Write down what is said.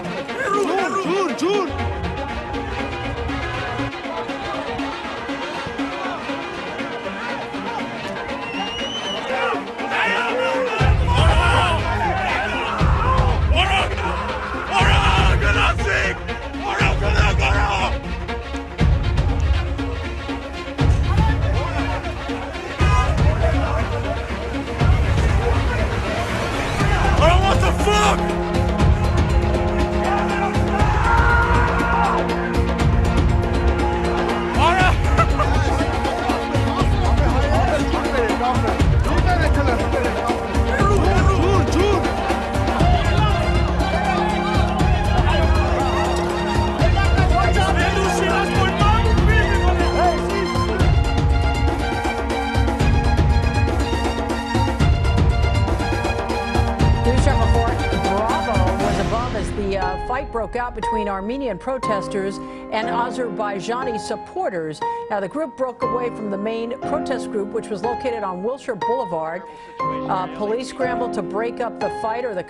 Dur, dur, dur. Uh, fight broke out between Armenian protesters and Azerbaijani supporters. Now, the group broke away from the main protest group, which was located on Wilshire Boulevard. Uh, police scrambled to break up the fight, or the